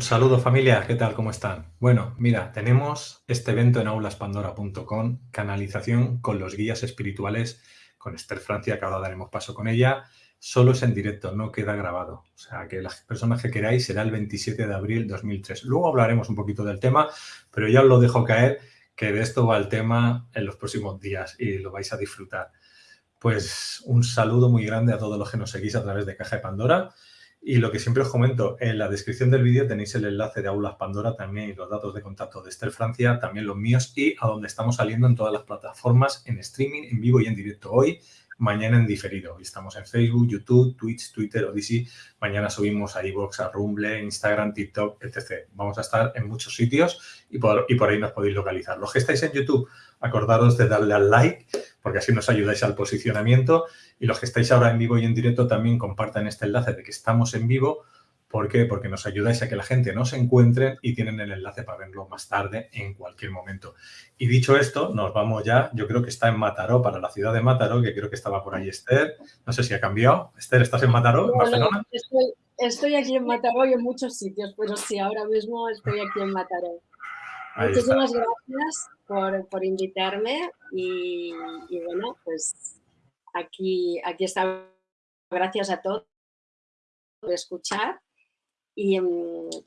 Un saludo familia, ¿qué tal? ¿Cómo están? Bueno, mira, tenemos este evento en aulaspandora.com, canalización con los guías espirituales con Esther Francia, que ahora daremos paso con ella. Solo es en directo, no queda grabado. O sea, que las personas que queráis será el 27 de abril 2003. Luego hablaremos un poquito del tema, pero ya os lo dejo caer que de esto va el tema en los próximos días y lo vais a disfrutar. Pues un saludo muy grande a todos los que nos seguís a través de Caja de Pandora y lo que siempre os comento, en la descripción del vídeo tenéis el enlace de Aulas Pandora también y los datos de contacto de Esther Francia, también los míos y a donde estamos saliendo en todas las plataformas, en streaming, en vivo y en directo hoy, mañana en diferido. estamos en Facebook, YouTube, Twitch, Twitter, Odyssey. Mañana subimos a iVoox, a Rumble, Instagram, TikTok, etc. Vamos a estar en muchos sitios y por, y por ahí nos podéis localizar. Los que estáis en YouTube, acordaros de darle al like porque así nos ayudáis al posicionamiento. Y los que estáis ahora en vivo y en directo también compartan este enlace de que estamos en vivo. ¿Por qué? Porque nos ayudáis a que la gente nos encuentre y tienen el enlace para verlo más tarde en cualquier momento. Y dicho esto, nos vamos ya. Yo creo que está en Mataró, para la ciudad de Mataró, que creo que estaba por ahí Esther. No sé si ha cambiado. Esther, ¿estás en Mataró, en Barcelona? estoy, aquí en Mataró y en muchos sitios, pero sí, ahora mismo estoy aquí en Mataró. Muchísimas gracias por, por invitarme y, bueno, pues aquí, aquí está. Gracias a todos por escuchar. Y,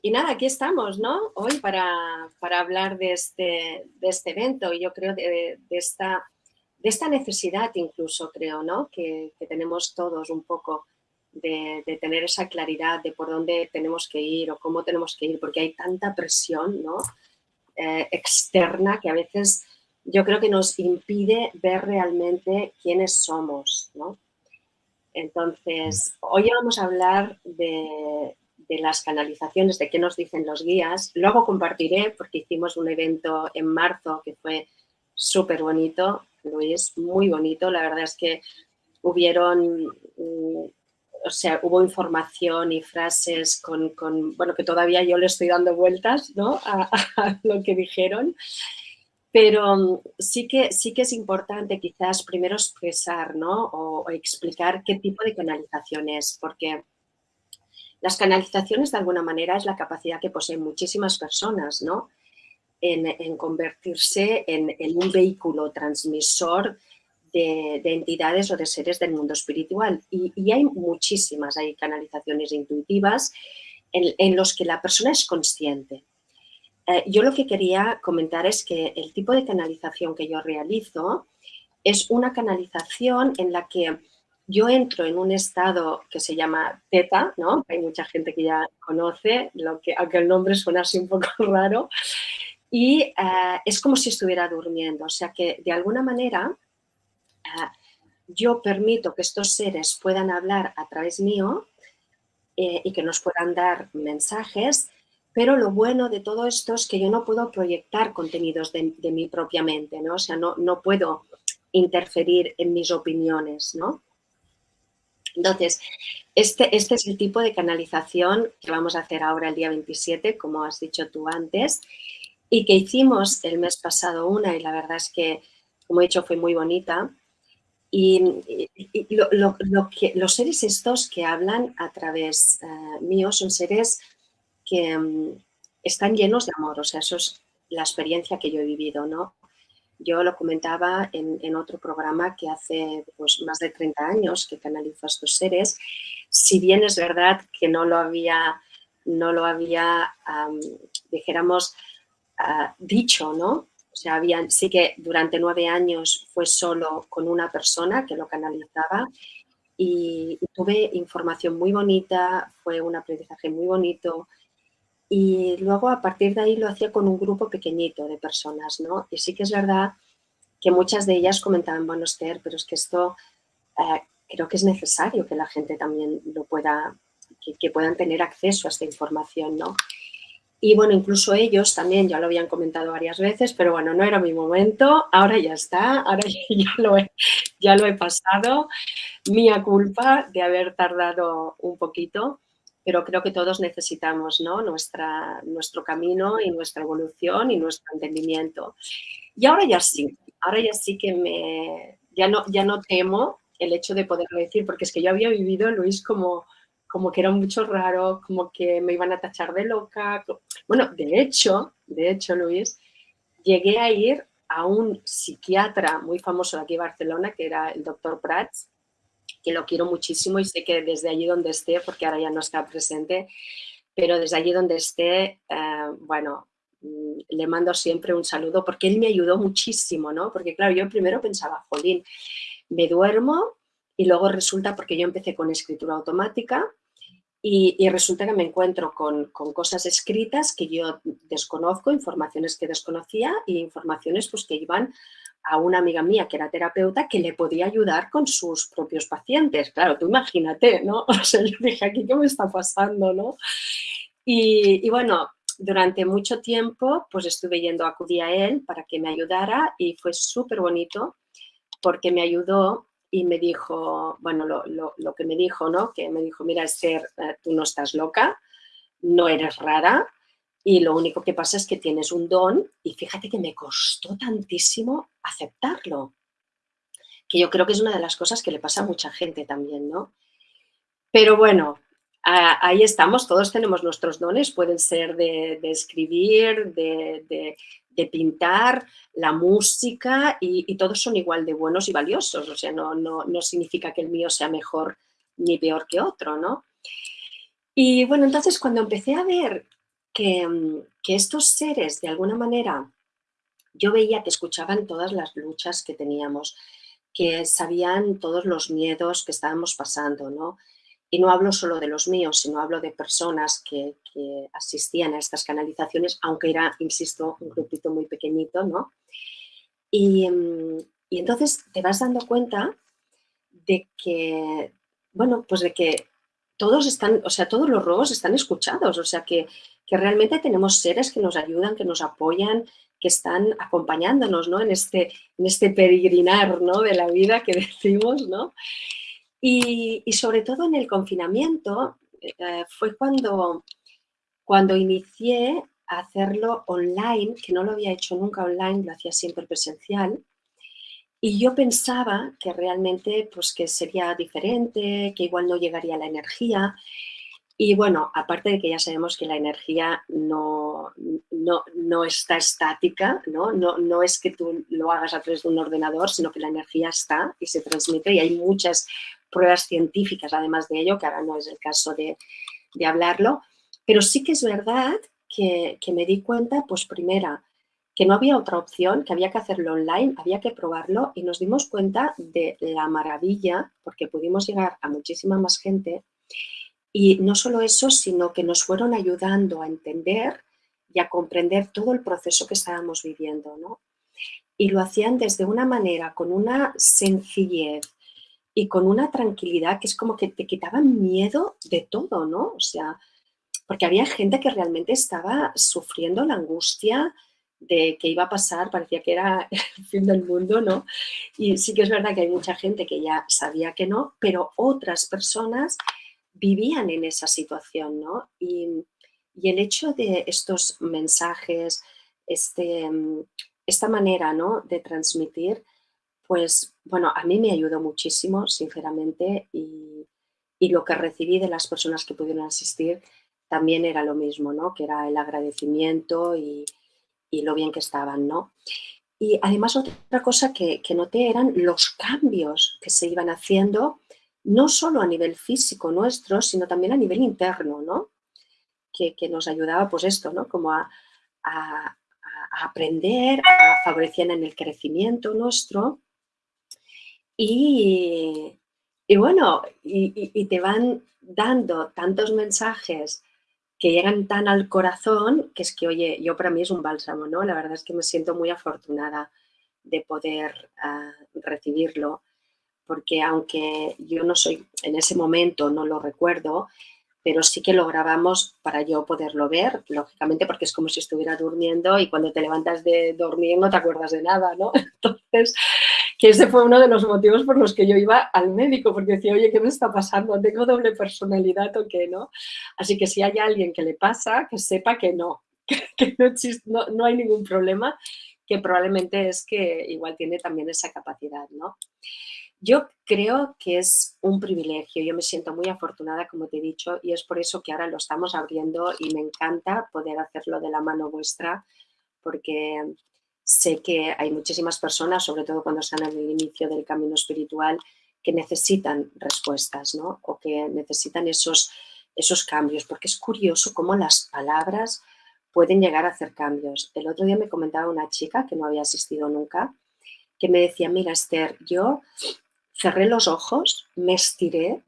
y, nada, aquí estamos, ¿no? Hoy para, para hablar de este, de este evento y yo creo de, de, esta, de esta necesidad incluso, creo, ¿no? Que, que tenemos todos un poco de, de, tener esa claridad de por dónde tenemos que ir o cómo tenemos que ir, porque hay tanta presión, ¿no? Eh, externa que a veces yo creo que nos impide ver realmente quiénes somos, ¿no? Entonces, hoy vamos a hablar de, de, las canalizaciones, de qué nos dicen los guías. Luego compartiré, porque hicimos un evento en marzo que fue súper bonito, Luis, muy bonito. La verdad es que hubieron mm, o sea, hubo información y frases con, con, bueno, que todavía yo le estoy dando vueltas, ¿no? A, lo que dijeron. Pero mm, sí que, sí que es importante quizás primero expresar, ¿no? O, explicar qué tipo de canalización es, porque las canalizaciones de alguna manera es la capacidad que poseen muchísimas personas, ¿no? En, en convertirse en, en un vehículo transmisor de, entidades o de seres del mundo espiritual. Y, hay muchísimas, hay canalizaciones intuitivas en, los que la persona es consciente. Eh, yo lo que quería comentar es que el tipo de canalización que yo realizo es una canalización en la que yo entro en un estado que se llama teta, ¿no? Hay mucha gente que ya conoce, lo que, aunque el nombre suena así un poco raro, y eh, es como si estuviera durmiendo, o sea que de alguna manera yo permito que estos seres puedan hablar a través mío eh, y que nos puedan dar mensajes, pero lo bueno de todo esto es que yo no puedo proyectar contenidos de, mi propia mente, ¿no? O sea, no, no puedo interferir en mis opiniones, ¿no? Entonces, este, este es el tipo de canalización que vamos a hacer ahora el día 27, como has dicho tú antes, y que hicimos el mes pasado una, y la verdad es que, como he dicho, fue muy bonita. Y, lo, que, los seres estos que hablan a través uh, mío son seres que um, están llenos de amor, o sea, eso es la experiencia que yo he vivido, ¿no? Yo lo comentaba en, en otro programa que hace pues, más de 30 años que canalizo a estos seres, si bien es verdad que no lo había, no lo había dijéramos, uh, dicho, ¿no? O sea, habían, sí que durante nueve años fue solo con una persona que lo canalizaba y, tuve información muy bonita, fue un aprendizaje muy bonito y luego a partir de ahí lo hacía con un grupo pequeñito de personas, ¿no? Y sí que es verdad que muchas de ellas comentaban, bueno, Esther, pero es que esto eh, creo que es necesario que la gente también lo pueda, que, que puedan tener acceso a esta información, ¿no? Y bueno, incluso ellos también ya lo habían comentado varias veces, pero bueno, no era mi momento, ahora ya está, ahora ya lo he, ya lo he pasado. Mía culpa de haber tardado un poquito, pero creo que todos necesitamos ¿no? Nuestra, nuestro camino y nuestra evolución y nuestro entendimiento. Y ahora ya sí, ahora ya sí que me, ya no, ya no temo el hecho de poderlo decir, porque es que yo había vivido, Luis, como como que era mucho raro, como que me iban a tachar de loca. Bueno, de hecho, de hecho, Luis, llegué a ir a un psiquiatra muy famoso de aquí de Barcelona, que era el doctor Prats, que lo quiero muchísimo y sé que desde allí donde esté, porque ahora ya no está presente, pero desde allí donde esté, eh, bueno, mm, le mando siempre un saludo porque él me ayudó muchísimo, ¿no? Porque claro, yo primero pensaba, jolín, me duermo y luego resulta, porque yo empecé con escritura automática, y, resulta que me encuentro con, cosas escritas que yo desconozco, informaciones que desconocía y informaciones pues, que iban a una amiga mía que era terapeuta que le podía ayudar con sus propios pacientes. Claro, tú imagínate, ¿no? O sea, yo dije, ¿aquí qué me está pasando, no? Y, y bueno, durante mucho tiempo pues estuve yendo, acudí a él para que me ayudara y fue súper bonito porque me ayudó y me dijo, bueno, lo, que me dijo, ¿no? Que me dijo, mira, Esther, eh, tú no estás loca, no eres rara y lo único que pasa es que tienes un don y fíjate que me costó tantísimo aceptarlo, que yo creo que es una de las cosas que le pasa a mucha gente también, ¿no? Pero bueno, ahí estamos, todos tenemos nuestros dones, pueden ser de, escribir, de, de pintar, la música y, todos son igual de buenos y valiosos. O sea, no, no, significa que el mío sea mejor ni peor que otro, ¿no? Y bueno, entonces cuando empecé a ver que, que estos seres de alguna manera, yo veía que escuchaban todas las luchas que teníamos, que sabían todos los miedos que estábamos pasando, ¿no? Y no hablo solo de los míos, sino hablo de personas que, asistían a estas canalizaciones, aunque era, insisto, un grupito muy pequeñito, ¿no? Y, mm, y entonces te vas dando cuenta de que, bueno, pues de que todos están, o sea, todos los robos están escuchados, o sea, que, que, realmente tenemos seres que nos ayudan, que nos apoyan, que están acompañándonos, ¿no? En este, en este peregrinar, ¿no? De la vida que decimos, ¿no? Y, sobre todo en el confinamiento eh, fue cuando, cuando inicié a hacerlo online, que no lo había hecho nunca online, lo hacía siempre presencial. Y yo pensaba que realmente pues, que sería diferente, que igual no llegaría la energía. Y bueno, aparte de que ya sabemos que la energía no, no, está estática, ¿no? ¿no? No, es que tú lo hagas a través de un ordenador, sino que la energía está y se transmite y hay muchas pruebas científicas, además de ello, que ahora no es el caso de, hablarlo, pero sí que es verdad que, me di cuenta, pues primera, que no había otra opción, que había que hacerlo online, había que probarlo y nos dimos cuenta de la maravilla, porque pudimos llegar a muchísima más gente y no solo eso, sino que nos fueron ayudando a entender y a comprender todo el proceso que estábamos viviendo, ¿no? Y lo hacían desde una manera, con una sencillez, y con una tranquilidad que es como que te quitaban miedo de todo, ¿no? O sea, porque había gente que realmente estaba sufriendo la angustia de que iba a pasar, parecía que era el fin del mundo, ¿no? Y sí que es verdad que hay mucha gente que ya sabía que no, pero otras personas vivían en esa situación, ¿no? Y, el hecho de estos mensajes, este, esta manera, ¿no? De transmitir, pues bueno, a mí me ayudó muchísimo, sinceramente, y, lo que recibí de las personas que pudieron asistir también era lo mismo, ¿no? Que era el agradecimiento y, lo bien que estaban, ¿no? Y además otra cosa que, noté eran los cambios que se iban haciendo, no solo a nivel físico nuestro, sino también a nivel interno, ¿no? Que, nos ayudaba, pues esto, ¿no? Como a, a aprender, a favorecían en el crecimiento nuestro y, bueno, y, te van dando tantos mensajes que llegan tan al corazón que es que, oye, yo para mí es un bálsamo, ¿no? La verdad es que me siento muy afortunada de poder ah, recibirlo, porque aunque yo no soy, en ese momento no lo recuerdo, pero sí que lo grabamos para yo poderlo ver, lógicamente porque es como si estuviera durmiendo y cuando te levantas de dormir no te acuerdas de nada, ¿no? Entonces, que ese fue uno de los motivos por los que yo iba al médico, porque decía, oye, ¿qué me está pasando? ¿Tengo doble personalidad o qué, no? Así que si hay alguien que le pasa, que sepa que no, que no, no, no hay ningún problema, que probablemente es que igual tiene también esa capacidad, ¿no? Yo creo que es un privilegio, yo me siento muy afortunada, como te he dicho, y es por eso que ahora lo estamos abriendo y me encanta poder hacerlo de la mano vuestra, porque sé que hay muchísimas personas, sobre todo cuando están en el inicio del camino espiritual, que necesitan respuestas, ¿no? O que necesitan esos, esos cambios, porque es curioso cómo las palabras pueden llegar a hacer cambios. El otro día me comentaba una chica que no había asistido nunca, que me decía, mira Esther, yo cerré los ojos, me estiré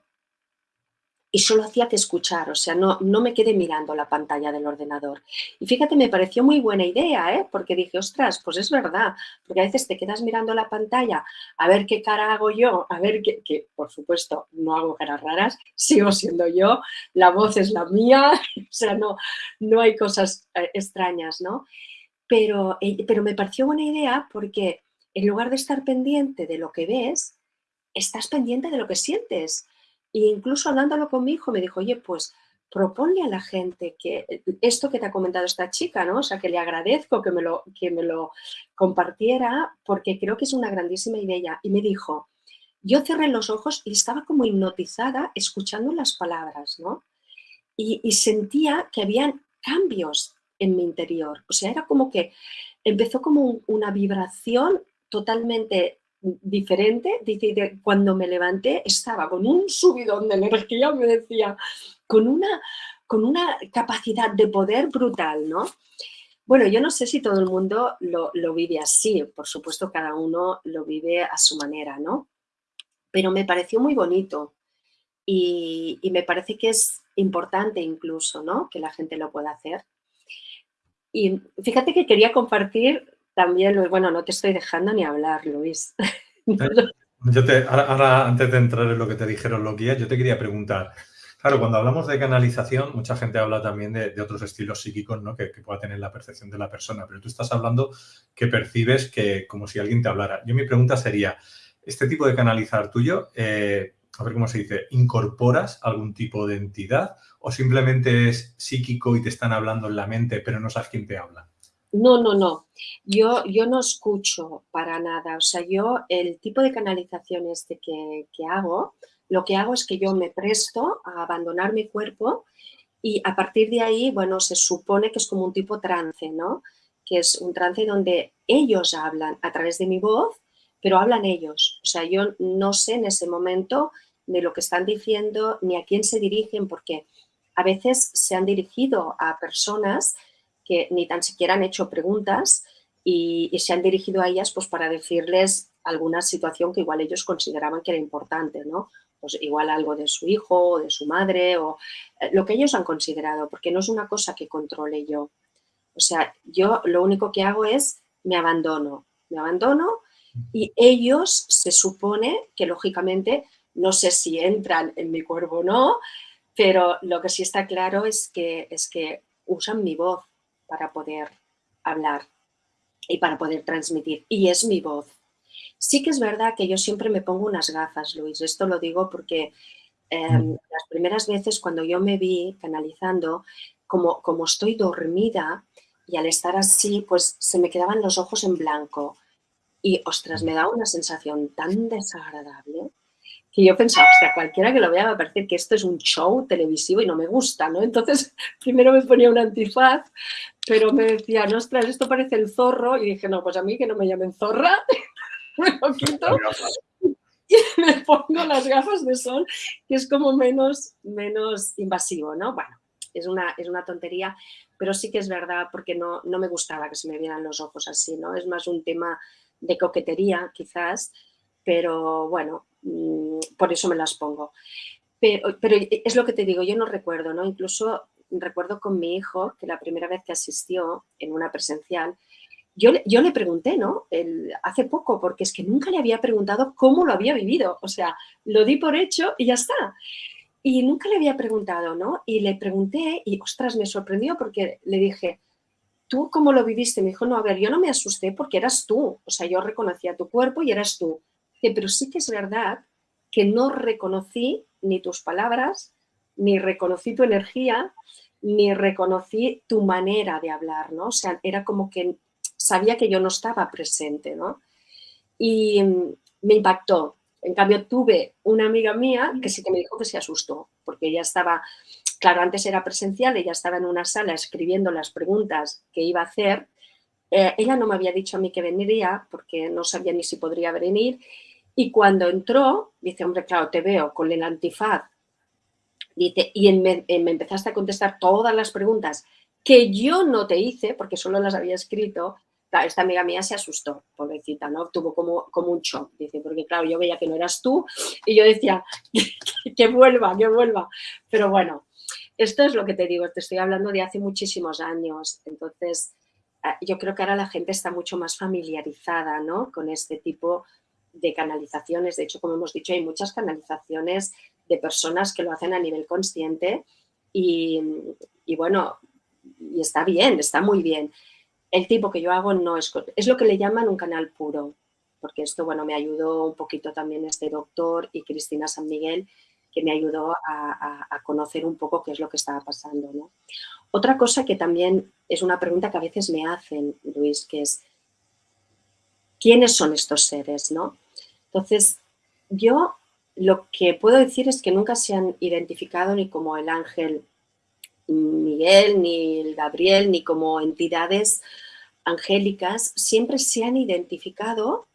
y solo hacía que escuchar, o sea, no, no me quedé mirando la pantalla del ordenador. Y fíjate, me pareció muy buena idea, ¿eh? porque dije, ostras, pues es verdad, porque a veces te quedas mirando la pantalla a ver qué cara hago yo, a ver qué, que por supuesto no hago caras raras, sigo siendo yo, la voz es la mía, o sea, no, no hay cosas eh, extrañas, ¿no? Pero, eh, pero me pareció buena idea porque en lugar de estar pendiente de lo que ves, estás pendiente de lo que sientes. E incluso hablándolo con mi hijo me dijo, oye, pues proponle a la gente que esto que te ha comentado esta chica, ¿no? O sea, que le agradezco que me lo, que me lo compartiera porque creo que es una grandísima idea. Y me dijo, yo cerré los ojos y estaba como hipnotizada escuchando las palabras, ¿no? Y, y sentía que habían cambios en mi interior. O sea, era como que empezó como una vibración totalmente diferente, dice, cuando me levanté estaba con un subidón de energía, me decía, con una, con una capacidad de poder brutal, ¿no? Bueno, yo no sé si todo el mundo lo, vive así, por supuesto cada uno lo vive a su manera, ¿no? Pero me pareció muy bonito y, y me parece que es importante incluso, ¿no? Que la gente lo pueda hacer. Y fíjate que quería compartir también, bueno, no te estoy dejando ni hablar, Luis. Yo te, ahora, antes de entrar en lo que te dijeron los guías, yo te quería preguntar, claro, cuando hablamos de canalización, mucha gente habla también de, otros estilos psíquicos, ¿no? Que, pueda tener la percepción de la persona, pero tú estás hablando que percibes que como si alguien te hablara. Yo mi pregunta sería, ¿este tipo de canalizar tuyo, eh, a ver cómo se dice, incorporas algún tipo de entidad o simplemente es psíquico y te están hablando en la mente, pero no sabes quién te habla? No, no, no. Yo, yo no escucho para nada. O sea, yo el tipo de canalización este que, que hago, lo que hago es que yo me presto a abandonar mi cuerpo y a partir de ahí, bueno, se supone que es como un tipo trance, ¿no? Que es un trance donde ellos hablan a través de mi voz, pero hablan ellos. O sea, yo no sé en ese momento de lo que están diciendo ni a quién se dirigen, porque a veces se han dirigido a personas que ni tan siquiera han hecho preguntas y, se han dirigido a ellas pues para decirles alguna situación que igual ellos consideraban que era importante, ¿no? Pues igual algo de su hijo o de su madre o eh, lo que ellos han considerado, porque no es una cosa que controle yo. O sea, yo lo único que hago es me abandono, me abandono y ellos se supone que lógicamente, no sé si entran en mi cuerpo o no, pero lo que sí está claro es que, es que usan mi voz, para poder hablar y para poder transmitir. Y es mi voz. Sí que es verdad que yo siempre me pongo unas gafas, Luis. Esto lo digo porque em, las primeras veces cuando yo me vi canalizando, como, como estoy dormida y al estar así, pues se me quedaban los ojos en blanco. Y, ostras, me da una sensación tan desagradable que yo pensaba, hostia, cualquiera que lo vea va a parecer que esto es un show televisivo y no me gusta, ¿no? Entonces, primero me ponía un antifaz, pero me decían, ostras, esto parece el zorro, y dije, no, pues a mí que no me llamen zorra, me lo quito y me pongo las gafas de sol, que es como menos, menos invasivo, ¿no? Bueno, es una, es una tontería, pero sí que es verdad porque no, no me gustaba que se me vieran los ojos así, ¿no? Es más un tema de coquetería, quizás, pero bueno, por eso me las pongo. Pero, pero, es lo que te digo, yo no recuerdo, ¿no? Incluso recuerdo con mi hijo que la primera vez que asistió en una presencial, yo, yo le pregunté, ¿no? El, hace poco, porque es que nunca le había preguntado cómo lo había vivido. O sea, lo di por hecho y ya está. Y nunca le había preguntado, ¿no? Y le pregunté y, ostras, me sorprendió porque le dije, ¿tú cómo lo viviste? Me dijo, no, a ver, yo no me asusté porque eras tú. O sea, yo reconocía tu cuerpo y eras tú pero sí que es verdad que no reconocí ni tus palabras, ni reconocí tu energía, ni reconocí tu manera de hablar, ¿no? O sea, era como que sabía que yo no estaba presente, ¿no? Y mm, me impactó. En cambio, tuve una amiga mía que sí que me dijo que se asustó, porque ella estaba, claro, antes era presencial, ella estaba en una sala escribiendo las preguntas que iba a hacer. Eh, ella no me había dicho a mí que vendría, porque no sabía ni si podría venir. Y cuando entró, dice, hombre, claro, te veo con el antifaz. Dice, y me, me empezaste a contestar todas las preguntas que yo no te hice, porque solo las había escrito, esta amiga mía se asustó, pobrecita, ¿no? Tuvo como, como un shock, dice, porque claro, yo veía que no eras tú y yo decía, que, vuelva, que vuelva. Pero bueno, esto es lo que te digo, te estoy hablando de hace muchísimos años, entonces ah, yo creo que ahora la gente está mucho más familiarizada, ¿no? Con este tipo de canalizaciones, de hecho, como hemos dicho, hay muchas canalizaciones de personas que lo hacen a nivel consciente y, y bueno, y está bien, está muy bien el tipo que yo hago no es, es lo que le llaman un canal puro, porque esto, bueno, me ayudó un poquito también este doctor y Cristina San Miguel, que me ayudó a, conocer un poco qué es lo que estaba pasando, ¿no? Otra cosa que también es una pregunta que a veces me hacen, Luis, que es, ¿quiénes son estos seres, no? Entonces, yo lo que puedo decir es que nunca se han identificado ni como el ángel Miguel, ni el Gabriel, ni como entidades angélicas, siempre se han identificado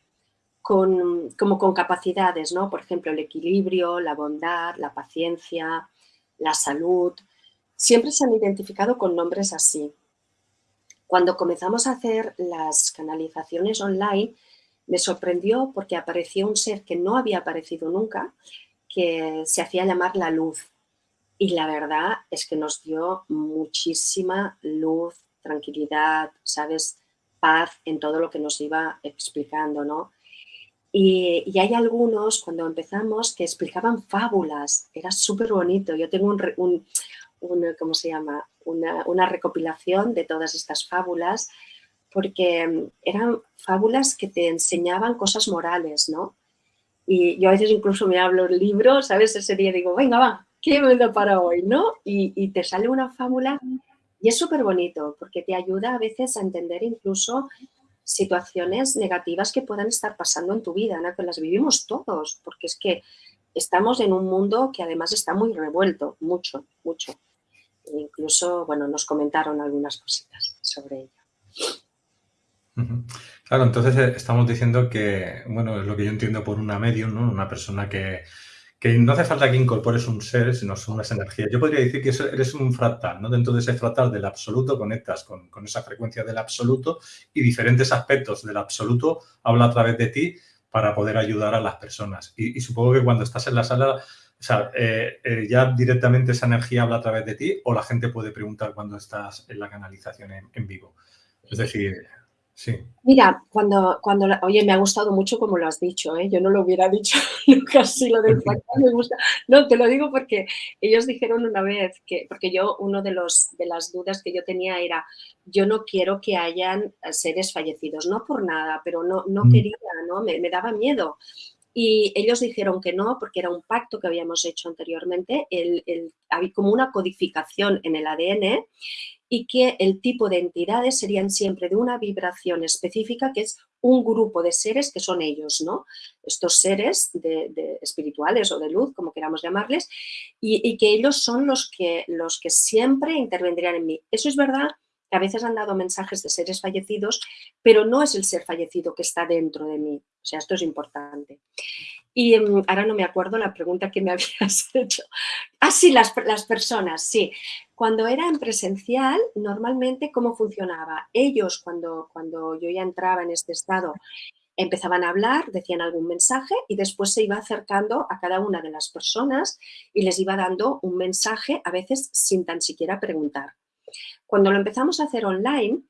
con, como con capacidades, ¿no? Por ejemplo, el equilibrio, la bondad, la paciencia, la salud. Siempre se han identificado con nombres así. Cuando comenzamos a hacer las canalizaciones online, me sorprendió porque apareció un ser que no había aparecido nunca, que se hacía llamar la luz. Y la verdad es que nos dio muchísima luz, tranquilidad, ¿sabes? Paz en todo lo que nos iba explicando, ¿no? Y, hay algunos, cuando empezamos, que explicaban fábulas. Era súper bonito. Yo tengo un, ¿cómo se llama? Una, una, recopilación de todas estas fábulas, porque eran fábulas que te enseñaban cosas morales, ¿no? Y yo a veces incluso me hablo el libro, ¿sabes? Ese día digo, venga, va, ¿qué me para hoy? ¿no? Y, te sale una fábula y es súper bonito porque te ayuda a veces a entender incluso situaciones negativas que puedan estar pasando en tu vida, ¿no? que las vivimos todos, porque es que estamos en un mundo que además está muy revuelto, mucho, mucho. E incluso, bueno, nos comentaron algunas cositas sobre ello. Claro, entonces eh, estamos diciendo que, bueno, es lo que yo entiendo por una medium, ¿no? Una persona que, que no hace falta que incorpores un ser, sino son unas energías. Yo podría decir que eres un fractal, ¿no? Dentro de ese fractal del absoluto conectas con, esa frecuencia del absoluto y diferentes aspectos del absoluto habla a través de ti para poder ayudar a las personas. Y, supongo que cuando estás en la sala, o sea, eh, eh, ya directamente esa energía habla a través de ti o la gente puede preguntar cuando estás en la canalización en vivo. Es decir, Mira, cuando, cuando, oye, me ha gustado mucho como lo has dicho, ¿eh? yo no lo hubiera dicho nunca así, lo del fractal me gusta. No, te lo digo porque ellos dijeron una vez que, porque yo, uno de, los, de las dudas que yo tenía era, yo no quiero que hayan seres fallecidos, no por nada, pero no, no mm. quería, ¿no? Me, me daba miedo. Y ellos dijeron que no, porque era un pacto que habíamos hecho anteriormente, el, el, había como una codificación en el ADN y que el tipo de entidades serían siempre de una vibración específica que es un grupo de seres que son ellos, ¿no? Estos seres de, espirituales o de luz, como queramos llamarles, y, que ellos son los que, los que siempre intervendrían en mí. Eso es verdad que a veces han dado mensajes de seres fallecidos, pero no es el ser fallecido que está dentro de mí. O sea, esto es importante. Y em, ahora no me acuerdo la pregunta que me habías hecho. Ah, sí, las, las personas, sí. Cuando era en presencial, normalmente, ¿cómo funcionaba? Ellos, cuando, cuando yo ya entraba en este estado, empezaban a hablar, decían algún mensaje y después se iba acercando a cada una de las personas y les iba dando un mensaje, a veces sin tan siquiera preguntar. Cuando lo empezamos a hacer online,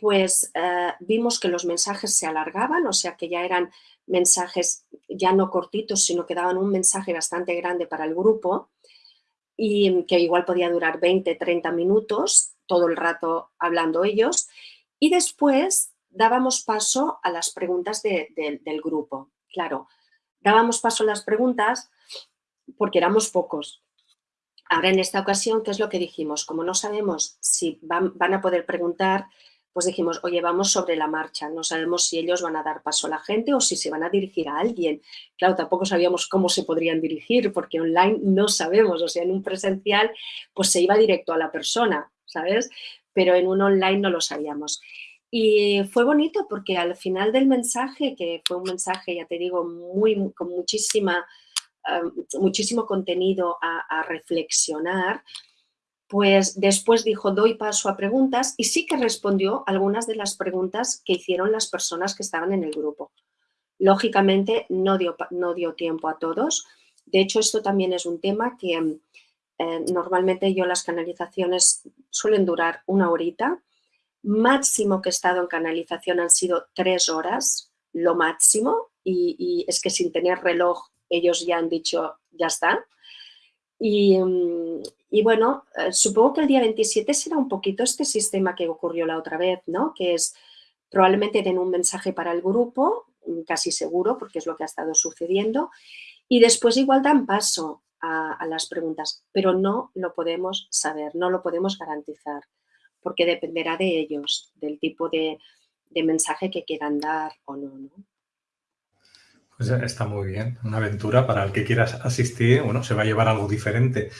pues eh, vimos que los mensajes se alargaban, o sea que ya eran mensajes ya no cortitos, sino que daban un mensaje bastante grande para el grupo y que igual podía durar 20, 30 minutos, todo el rato hablando ellos, y después dábamos paso a las preguntas del grupo. Claro, dábamos paso a las preguntas porque éramos pocos. Ahora, en esta ocasión, ¿qué es lo que dijimos? Como no sabemos si van, van a poder preguntar, pues dijimos, oye, vamos sobre la marcha, no sabemos si ellos van a dar paso a la gente o si se van a dirigir a alguien. Claro, tampoco sabíamos cómo se podrían dirigir, porque online no sabemos, o sea, en un presencial pues se iba directo a la persona, ¿sabes? Pero en un online no lo sabíamos. Y fue bonito porque al final del mensaje, que fue un mensaje, ya te digo, muy, con muchísima, eh, muchísimo contenido a, a reflexionar, pues después dijo, doy paso a preguntas y sí que respondió algunas de las preguntas que hicieron las personas que estaban en el grupo. Lógicamente no dio, no dio tiempo a todos. De hecho, esto también es un tema que eh, normalmente yo las canalizaciones suelen durar una horita. Máximo que he estado en canalización han sido tres horas, lo máximo, y, y es que sin tener reloj ellos ya han dicho, ya está. Mm, y, bueno, eh, supongo que el día 27 será un poquito este sistema que ocurrió la otra vez, ¿no? Que es probablemente den un mensaje para el grupo, mm, casi seguro, porque es lo que ha estado sucediendo, y después igual dan paso a, las preguntas, pero no lo podemos saber, no lo podemos garantizar, porque dependerá de ellos, del tipo de, de mensaje que quieran dar o no, ¿no? Pues está muy bien, una aventura para el que quieras asistir, bueno, se va a llevar algo diferente.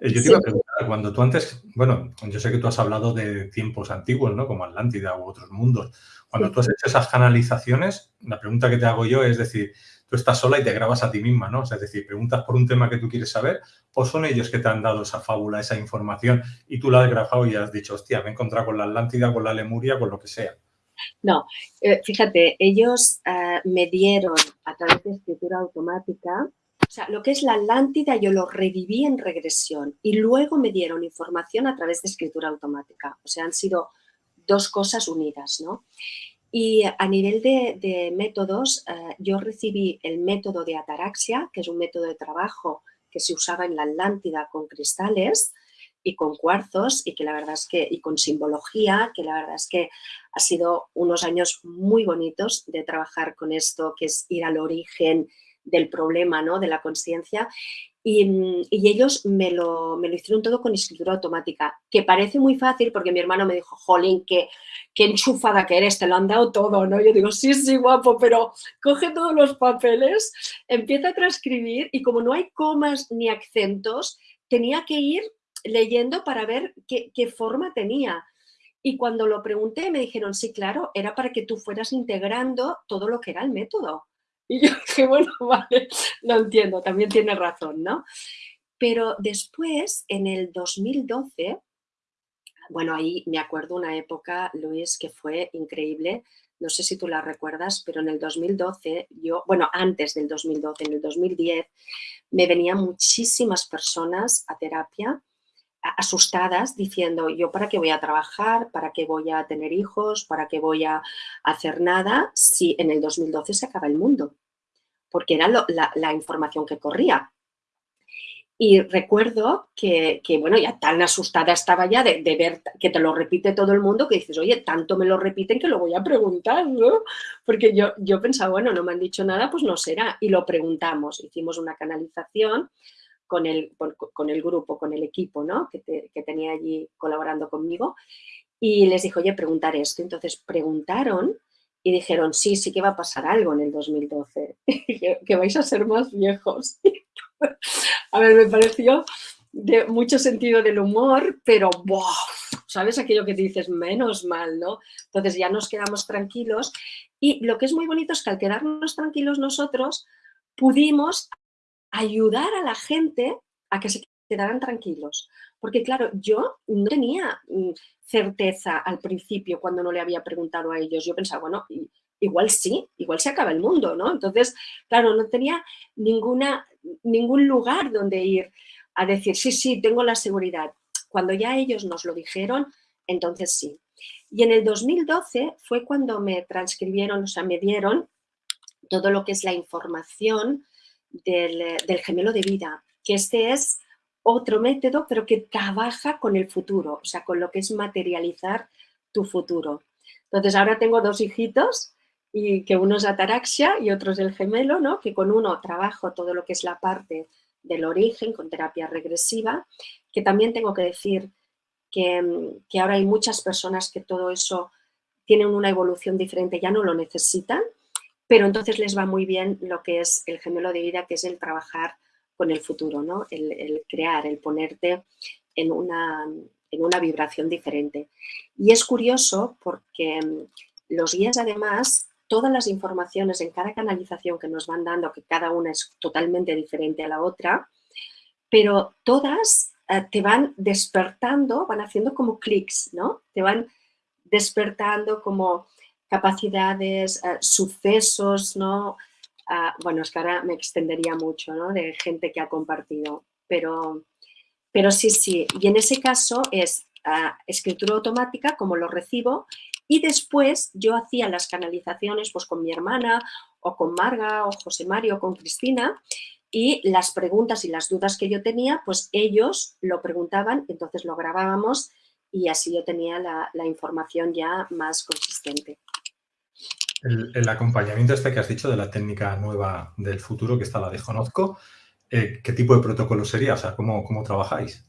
Eh, yo te iba a preguntar, cuando tú antes, bueno, yo sé que tú has hablado de tiempos antiguos, ¿no? Como Atlántida u otros mundos. Cuando tú has hecho esas canalizaciones, la pregunta que te hago yo es decir, tú estás sola y te grabas a ti misma, ¿no? es decir, preguntas por un tema que tú quieres saber o son ellos que te han dado esa fábula, esa información y tú la has grabado y has dicho, hostia, me he encontrado con la Atlántida, con la Lemuria, con lo que sea. No, eh, fíjate, ellos eh, me dieron a través de escritura automática, o sea, lo que es la Atlántida yo lo reviví en regresión y luego me dieron información a través de escritura automática. O sea, han sido dos cosas unidas, ¿no? Y a nivel de, métodos, eh, yo recibí el método de ataraxia, que es un método de trabajo que se usaba en la Atlántida con cristales, y con cuarzos y que la verdad es que, y con simbología, que la verdad es que ha sido unos años muy bonitos de trabajar con esto, que es ir al origen del problema, ¿no? de la conciencia. Y, ellos me lo, me lo, hicieron todo con escritura automática, que parece muy fácil porque mi hermano me dijo, jolín, qué, qué enchufada que eres, te lo han dado todo, ¿no? Yo digo, sí, sí, guapo, pero coge todos los papeles, empieza a transcribir y como no hay comas ni acentos, tenía que ir leyendo para ver qué, forma tenía. Y cuando lo pregunté me dijeron, sí, claro, era para que tú fueras integrando todo lo que era el método. Y yo dije, bueno, vale, lo entiendo, también tiene razón, ¿no? Pero después, en el 2012, bueno, ahí me acuerdo una época, Luis, que fue increíble, no sé si tú la recuerdas, pero en el 2012, yo, bueno, antes del 2012, en el 2010, me venían muchísimas personas a terapia asustadas diciendo yo para qué voy a trabajar, para qué voy a tener hijos, para qué voy a hacer nada si en el 2012 se acaba el mundo, porque era la, información que corría. Y recuerdo que, bueno, ya tan asustada estaba ya de, ver que te lo repite todo el mundo que dices, oye, tanto me lo repiten que lo voy a preguntar, ¿no? Porque yo, yo pensaba, bueno, no me han dicho nada, pues no será. Y lo preguntamos, hicimos una canalización con el, grupo, con el equipo ¿no? que, tenía allí colaborando conmigo y les dijo, oye, preguntar esto. Entonces preguntaron y dijeron, sí, sí que va a pasar algo en el 2012, que, vais a ser más viejos. a ver, me pareció de mucho sentido del humor, pero ¿sabes aquello que te dices? Menos mal, ¿no? Entonces ya nos quedamos tranquilos y lo que es muy bonito es que al quedarnos tranquilos nosotros pudimos ayudar a la gente a que se quedaran tranquilos. Porque claro, yo no tenía mm, certeza al principio cuando no le había preguntado a ellos. Yo pensaba, bueno, igual sí, igual se acaba el mundo, ¿no? Entonces, claro, no tenía ninguna, ningún lugar donde ir a decir, sí, sí, tengo la seguridad. Cuando ya ellos nos lo dijeron, entonces sí. Y en el 2012 fue cuando me transcribieron, o sea, me dieron todo lo que es la información del, gemelo de vida, que este es otro método, pero que trabaja con el futuro, o sea, con lo que es materializar tu futuro. Entonces, ahora tengo dos hijitos, y que uno es ataraxia y otro es el gemelo, ¿no? Que con uno trabajo todo lo que es la parte del origen con terapia regresiva, que también tengo que decir que, que ahora hay muchas personas que todo eso tienen una evolución diferente, ya no lo necesitan, pero entonces les va muy bien lo que es el gemelo de vida, que es el trabajar con el futuro, ¿no? el, crear, el ponerte en una, en una vibración diferente. Y es curioso porque mm, los guías además, todas las informaciones en cada canalización que nos van dando, que cada una es totalmente diferente a la otra, pero todas eh, te van despertando, van haciendo como clics, ¿no? Te van despertando como capacidades, eh, sucesos, ¿no? Ah, bueno, es que ahora me extendería mucho, ¿no? De gente que ha compartido, pero, pero sí, sí. Y en ese caso es ah, escritura automática, como lo recibo, y después yo hacía las canalizaciones pues con mi hermana o con Marga o José Mario o con Cristina y las preguntas y las dudas que yo tenía, pues ellos lo preguntaban, entonces lo grabábamos y así yo tenía la, información ya más consistente. El, acompañamiento este que has dicho de la técnica nueva del futuro, que está la desconozco, eh, ¿qué tipo de protocolo sería? O sea, ¿cómo, ¿cómo trabajáis?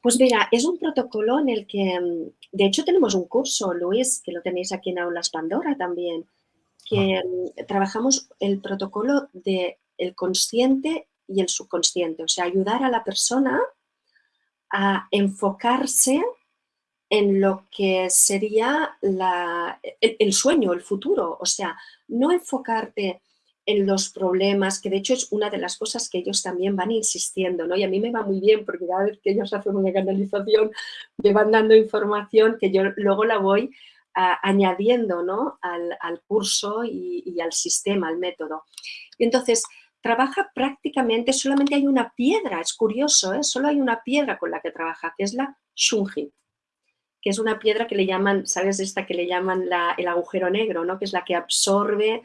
Pues mira, es un protocolo en el que, mm, de hecho tenemos un curso, Luis, que lo tenéis aquí en Aulas Pandora también, que ah. mm, trabajamos el protocolo de el consciente y el subconsciente. O sea, ayudar a la persona a enfocarse en lo que sería el, sueño, el futuro. O sea, no enfocarte en los problemas, que de hecho es una de las cosas que ellos también van insistiendo, ¿no? Y a mí me va muy bien porque cada vez que ellos hacen una canalización me van dando información que yo luego la voy añadiendo, ¿no? Al, curso y, y, al sistema, al método. Y entonces, trabaja prácticamente, solamente hay una piedra, es curioso, ¿eh? solo hay una piedra con la que trabaja, que es la shungi, que es una piedra que le llaman, ¿sabes esta que le llaman el agujero negro, ¿no? que es la que absorbe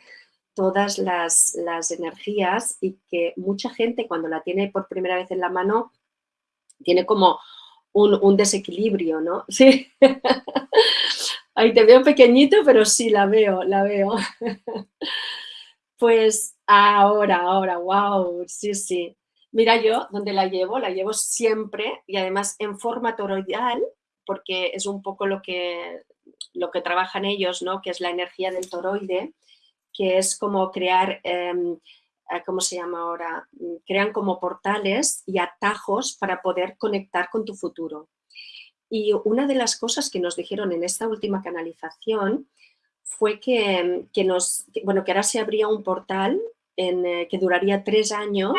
todas las, energías y que mucha gente cuando la tiene por primera vez en la mano tiene como un, un desequilibrio, ¿no? Sí. Ahí te veo pequeñito, pero sí, la veo, la veo. Pues ahora, ahora, wow, sí, sí. Mira yo, donde la llevo, la llevo siempre y además en forma toroidal, porque es un poco lo que, lo que trabajan ellos, ¿no? Que es la energía del toroide, que es como crear, em, eh, ¿cómo se llama ahora? Crean como portales y atajos para poder conectar con tu futuro. Y una de las cosas que nos dijeron en esta última canalización fue que, nos, bueno, que ahora se abría un portal eh, que duraría tres años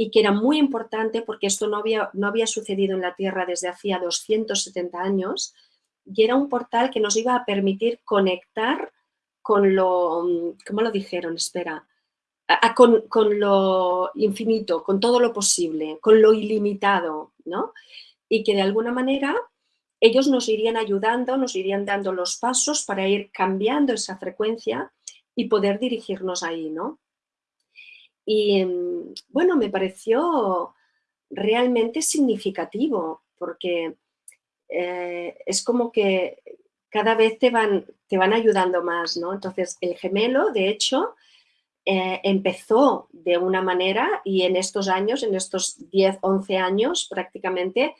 y que era muy importante porque esto no había, no había sucedido en la Tierra desde hacía 270 años y era un portal que nos iba a permitir conectar con lo, ¿cómo lo dijeron? Espera, con, con, lo infinito, con todo lo posible, con lo ilimitado, ¿no? Y que de alguna manera ellos nos irían ayudando, nos irían dando los pasos para ir cambiando esa frecuencia y poder dirigirnos ahí, ¿no? Y mm, bueno, me pareció realmente significativo porque eh, es como que cada vez te van, te van ayudando más, ¿no? Entonces, el gemelo, de hecho, eh, empezó de una manera y en estos años, en estos 10, 11 años prácticamente,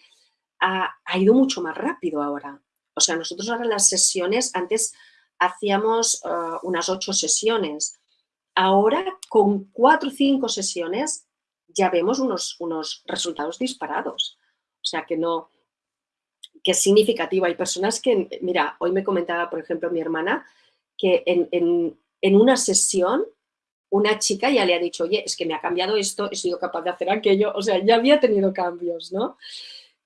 ha, ido mucho más rápido ahora. O sea, nosotros ahora las sesiones, antes hacíamos uh, unas ocho sesiones. Ahora, con cuatro o cinco sesiones, ya vemos unos, unos resultados disparados. O sea, que no, que es significativo. Hay personas que, mira, hoy me comentaba, por ejemplo, mi hermana, que en, en, en, una sesión una chica ya le ha dicho, oye, es que me ha cambiado esto, he sido capaz de hacer aquello, o sea, ya había tenido cambios, ¿no?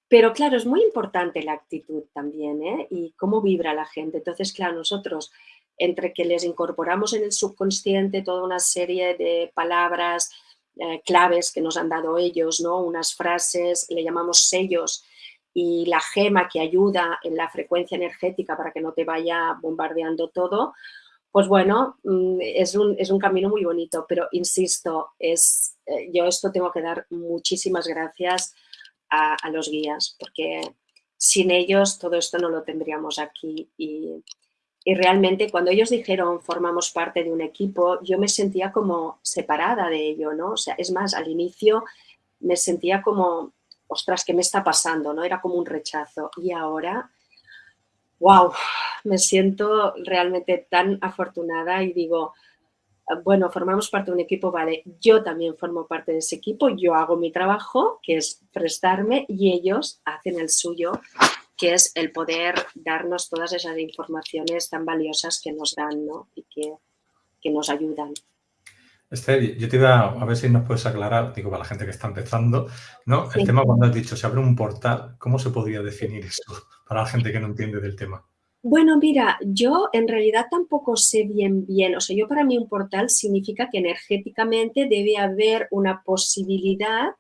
Pero claro, es muy importante la actitud también ¿eh? y cómo vibra la gente. Entonces, claro, nosotros entre que les incorporamos en el subconsciente toda una serie de palabras eh, claves que nos han dado ellos, ¿no? unas frases, le llamamos sellos, y la gema que ayuda en la frecuencia energética para que no te vaya bombardeando todo, pues bueno, mm, es un, es un camino muy bonito, pero insisto, es, eh, yo esto tengo que dar muchísimas gracias a, los guías, porque sin ellos todo esto no lo tendríamos aquí. Y, realmente cuando ellos dijeron formamos parte de un equipo, yo me sentía como separada de ello, ¿no? O sea, es más, al inicio me sentía como, ostras, ¿qué me está pasando? ¿no? Era como un rechazo. Y ahora, wow, me siento realmente tan afortunada y digo, bueno, formamos parte de un equipo, vale, yo también formo parte de ese equipo, yo hago mi trabajo, que es prestarme, y ellos hacen el suyo, que es el poder darnos todas esas informaciones tan valiosas que nos dan ¿no? y que, que nos ayudan. Esther, yo te iba a ver si nos puedes aclarar, digo, para la gente que está empezando, ¿no? El tema cuando has dicho se abre un portal, ¿cómo se podría definir eso para la gente que no entiende del tema? Bueno, mira, yo en realidad tampoco sé bien bien, o sea, yo para mí un portal significa que energéticamente debe haber una posibilidad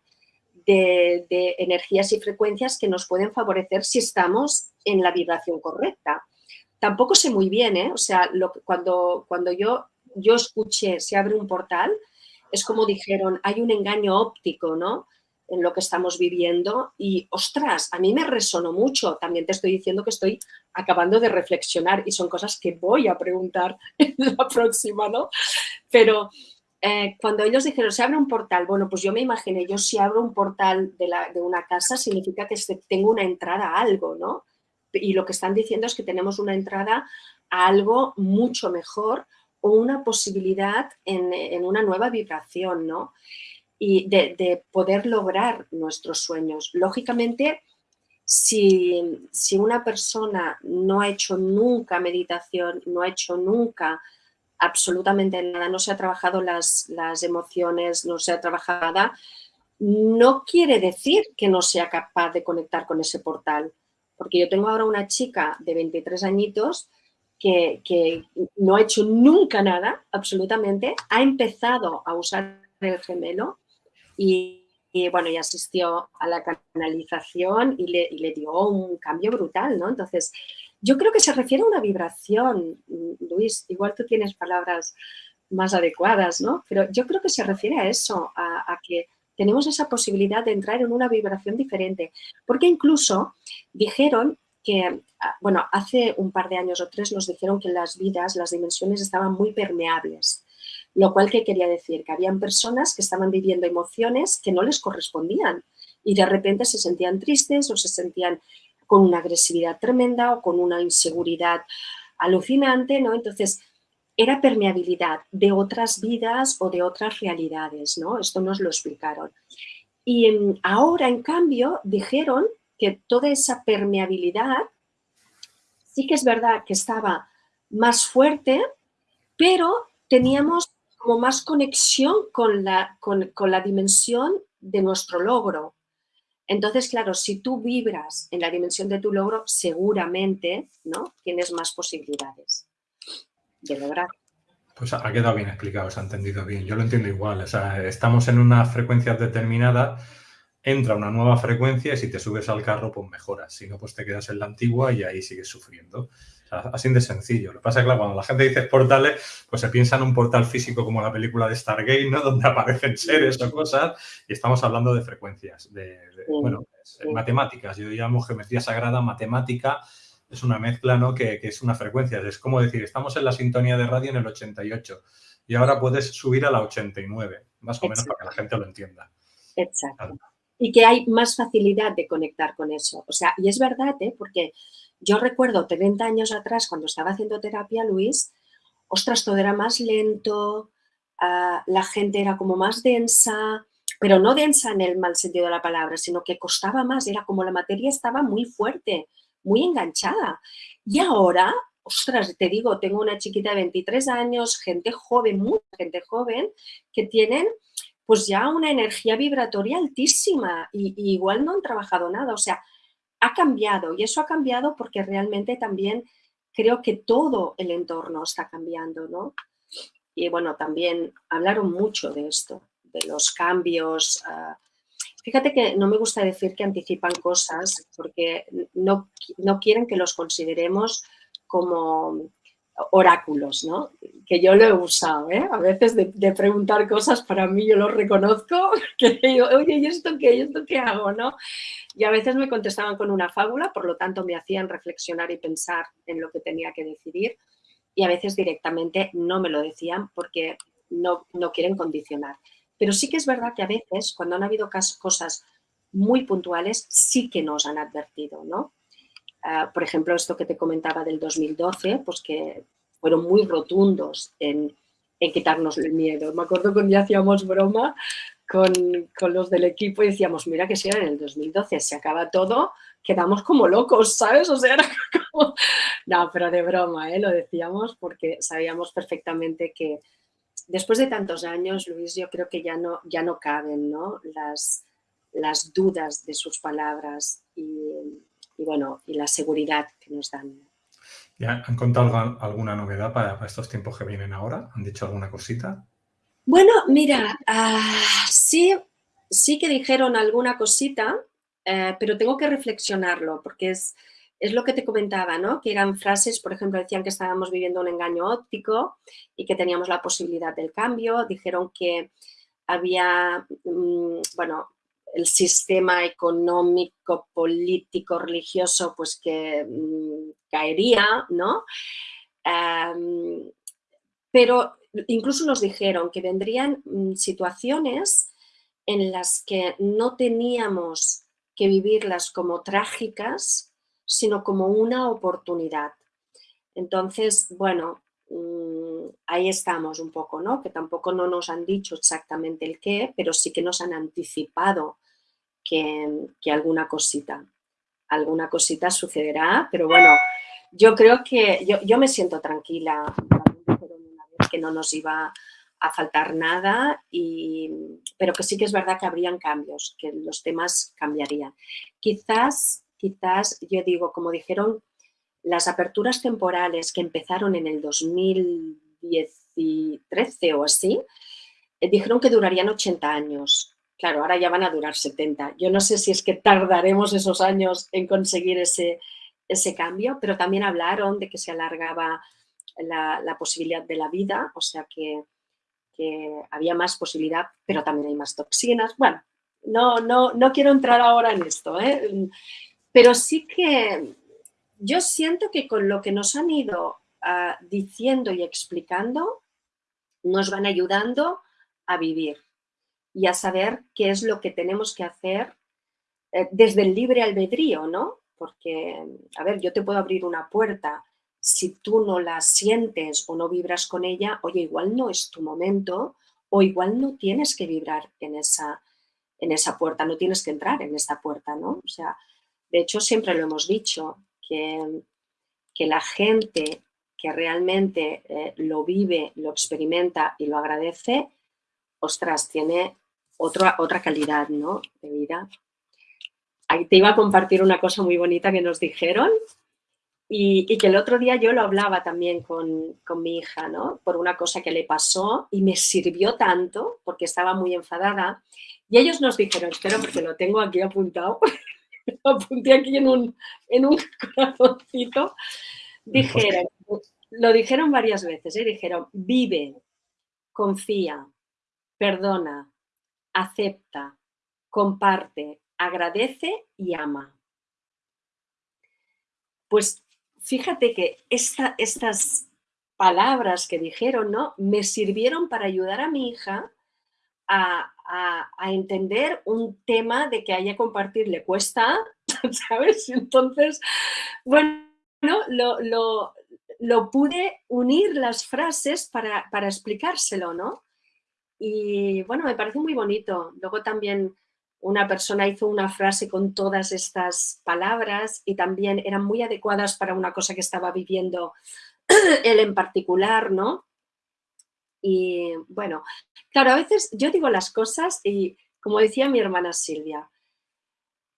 de, energías y frecuencias que nos pueden favorecer si estamos en la vibración correcta. Tampoco sé muy bien, ¿eh? O sea, cuando, cuando yo, yo escuché se abre un portal, es como dijeron, hay un engaño óptico, ¿no? en lo que estamos viviendo y, ostras, a mí me resonó mucho. También te estoy diciendo que estoy acabando de reflexionar y son cosas que voy a preguntar en la próxima, ¿no? Pero eh, cuando ellos dijeron, se abre un portal, bueno, pues yo me imaginé, yo si abro un portal de, una casa significa que tengo una entrada a algo, ¿no? Y lo que están diciendo es que tenemos una entrada a algo mucho mejor o una posibilidad en una nueva vibración, ¿no? y de, poder lograr nuestros sueños. Lógicamente, si, una persona no ha hecho nunca meditación, no ha hecho nunca absolutamente nada, no se ha trabajado las, las emociones, no se ha trabajado nada, no quiere decir que no sea capaz de conectar con ese portal. Porque yo tengo ahora una chica de 23 añitos que, que, no ha hecho nunca nada, absolutamente, ha empezado a usar el gemelo y, bueno, y asistió a la canalización y le, le, dio un cambio brutal, ¿no? Entonces, yo creo que se refiere a una vibración, Luis, igual tú tienes palabras más adecuadas, ¿no? Pero yo creo que se refiere a eso, a, que tenemos esa posibilidad de entrar en una vibración diferente. Porque incluso dijeron que, ah, bueno, hace un par de años o tres nos dijeron que las vidas, las dimensiones estaban muy permeables. Lo cual, ¿qué quería decir? Que habían personas que estaban viviendo emociones que no les correspondían y de repente se sentían tristes o se sentían con una agresividad tremenda o con una inseguridad alucinante, ¿no? Entonces, era permeabilidad de otras vidas o de otras realidades, ¿no? Esto nos lo explicaron. Y mm, ahora, en cambio, dijeron que toda esa permeabilidad sí que es verdad que estaba más fuerte, pero teníamos como más conexión con la, con, la dimensión de nuestro logro. Entonces, claro, si tú vibras en la dimensión de tu logro, seguramente ¿no? tienes más posibilidades de lograr. Pues ha quedado bien explicado, se ha entendido bien. Yo lo entiendo igual. O sea, estamos en una frecuencia determinada, entra una nueva frecuencia y si te subes al carro, pues mejoras. Si no, pues te quedas en la antigua y ahí sigues sufriendo así de sencillo. Lo que pasa es que cuando la gente dice portales, pues se piensa en un portal físico como la película de Stargate, ¿no? Donde aparecen seres o cosas y estamos hablando de frecuencias, de, bueno, matemáticas. Yo llamo geometría sagrada, matemática, es una mezcla, ¿no? Que, es una frecuencia. Es como decir, estamos en la sintonía de radio en el 88 y ahora puedes subir a la 89, más o menos para que la gente lo entienda. Exacto. Y que hay más facilidad de conectar con eso. O sea, y es verdad, ¿eh? Porque yo recuerdo 30 años atrás, cuando estaba haciendo terapia, Luis, ostras, todo era más lento, ah, la gente era como más densa, pero no densa en el mal sentido de la palabra, sino que costaba más, era como la materia estaba muy fuerte, muy enganchada. Y ahora, ostras, te digo, tengo una chiquita de 23 años, gente joven, mucha gente joven, que tienen pues ya una energía vibratoria altísima y, y igual no han trabajado nada. O sea, ha cambiado y eso ha cambiado porque realmente también creo que todo el entorno está cambiando, ¿no? Y bueno, también hablaron mucho de esto, de los cambios. Ah, fíjate que no me gusta decir que anticipan cosas porque no, no quieren que los consideremos como oráculos, ¿no? Que yo lo he usado, ¿eh? A veces de, preguntar cosas, para mí yo lo reconozco, que digo, oye, ¿y esto qué? ¿Y esto qué hago, no? Y a veces me contestaban con una fábula, por lo tanto me hacían reflexionar y pensar en lo que tenía que decidir. Y a veces directamente no me lo decían porque no, no quieren condicionar. Pero sí que es verdad que a veces, cuando han habido cosas muy puntuales, sí que nos han advertido, ¿no? Ah, por ejemplo, esto que te comentaba del 2012, pues que fueron muy rotundos en, en quitarnos el miedo. Me acuerdo cuando ya hacíamos broma con, con, los del equipo y decíamos, mira que si en el 2012 se acaba todo, quedamos como locos, ¿sabes? O sea, era como... No, pero de broma, ¿eh? Lo decíamos porque sabíamos perfectamente que después de tantos años, Luis, yo creo que ya no, ya no caben, ¿no? Las, las dudas de sus palabras y, y, bueno, y la seguridad que nos dan. ¿Ya han contado alguna novedad para, para estos tiempos que vienen ahora? ¿Han dicho alguna cosita? Bueno, mira, uh, sí, sí que dijeron alguna cosita, eh, pero tengo que reflexionarlo porque es, es lo que te comentaba, ¿no? Que eran frases, por ejemplo, decían que estábamos viviendo un engaño óptico y que teníamos la posibilidad del cambio. Dijeron que había, mmm, bueno, el sistema económico, político, religioso, pues que mmm, caería, ¿no? Pero incluso nos dijeron que vendrían mmm, situaciones en las que no teníamos que vivirlas como trágicas, sino como una oportunidad. Entonces, bueno, mmm, ahí estamos un poco, ¿no? Que tampoco no nos han dicho exactamente el qué, pero sí que nos han anticipado que, alguna cosita, alguna cosita sucederá, pero bueno, yo creo que yo, yo me siento tranquila, que no nos iba a faltar nada, y, pero que sí que es verdad que habrían cambios, que los temas cambiarían. Quizás, quizás, yo digo, como dijeron, las aperturas temporales que empezaron en el 2013 o así, eh, dijeron que durarían 80 años. Claro, ahora ya van a durar 70. Yo no sé si es que tardaremos esos años en conseguir ese, ese cambio, pero también hablaron de que se alargaba la, la posibilidad de la vida, o sea que que había más posibilidad, pero también hay más toxinas. Bueno, no, no, no quiero entrar ahora en esto, ¿eh? pero sí que yo siento que con lo que nos han ido uh, diciendo y explicando, nos van ayudando a vivir y a saber qué es lo que tenemos que hacer eh, desde el libre albedrío, ¿no? Porque, a ver, yo te puedo abrir una puerta, si tú no la sientes o no vibras con ella, oye, igual no es tu momento o igual no tienes que vibrar en esa, en esa puerta, no tienes que entrar en esa puerta, ¿no? O sea, de hecho siempre lo hemos dicho, que, que la gente que realmente eh, lo vive, lo experimenta y lo agradece, ostras, tiene otra, otra calidad, ¿no? De vida. Ahí te iba a compartir una cosa muy bonita que nos dijeron, y, y, que el otro día yo lo hablaba también con, con, mi hija, ¿no? Por una cosa que le pasó y me sirvió tanto porque estaba muy enfadada. Y ellos nos dijeron, espero porque lo tengo aquí apuntado, lo apunté aquí en un, en un corazoncito, dijeron, lo dijeron varias veces, ¿eh? dijeron, vive, confía, perdona, acepta, comparte, agradece y ama. Pues fíjate que esta, estas palabras que dijeron, ¿no? Me sirvieron para ayudar a mi hija a, a, entender un tema de que a compartir le cuesta, ¿sabes? Entonces, bueno, lo, lo, lo pude unir las frases para, para explicárselo, ¿no? Y bueno, me parece muy bonito. Luego también una persona hizo una frase con todas estas palabras y también eran muy adecuadas para una cosa que estaba viviendo él en particular, ¿no? Y bueno, claro, a veces yo digo las cosas y como decía mi hermana Silvia,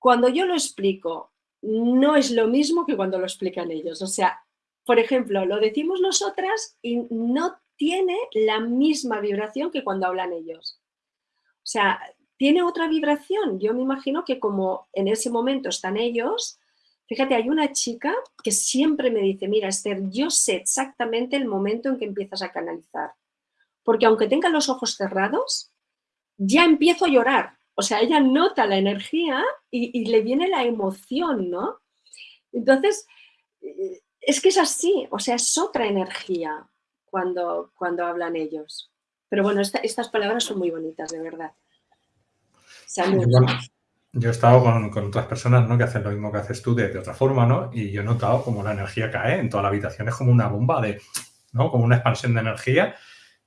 cuando yo lo explico no es lo mismo que cuando lo explican ellos. O sea, por ejemplo, lo decimos nosotras y no tiene la misma vibración que cuando hablan ellos. O sea, tiene otra vibración. Yo me imagino que como en ese momento están ellos, fíjate, hay una chica que siempre me dice, mira Esther, yo sé exactamente el momento en que empiezas a canalizar. Porque aunque tenga los ojos cerrados, ya empiezo a llorar. O sea, ella nota la energía y, y le viene la emoción, ¿no? Entonces, eh, es que es así, o sea, es otra energía cuando, cuando hablan ellos. Pero bueno, esta, estas palabras son muy bonitas, de verdad. Yo he estado con, con, otras personas ¿no? que hacen lo mismo que haces tú de, de, otra forma, ¿no? Y yo he notado como la energía cae en toda la habitación, es como una bomba de, ¿no? Como una expansión de energía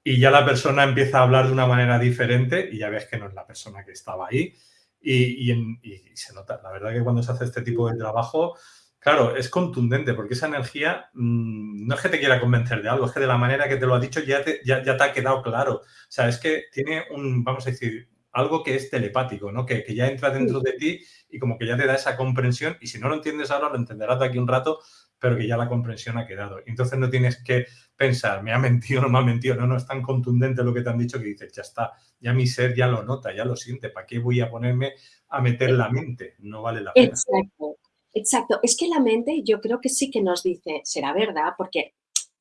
y ya la persona empieza a hablar de una manera diferente y ya ves que no es la persona que estaba ahí y, y se nota. La verdad que cuando se hace este tipo de trabajo, claro, es contundente porque esa energía mmm, no es que te quiera convencer de algo, es que de la manera que te lo ha dicho ya te, ya, ya te ha quedado claro. O sea, es que tiene un, vamos a decir, algo que es telepático, ¿no? Que, que, ya entra dentro de ti y como que ya te da esa comprensión y si no lo entiendes ahora lo entenderás de aquí un rato, pero que ya la comprensión ha quedado. Entonces no tienes que pensar, me ha mentido, no me ha mentido, no, no, es tan contundente lo que te han dicho que dices, ya está, ya mi ser ya lo nota, ya lo siente, ¿para qué voy a ponerme a meter la mente? No vale la pena. Exacto, exacto. Es que la mente yo creo que sí que nos dice, será verdad, porque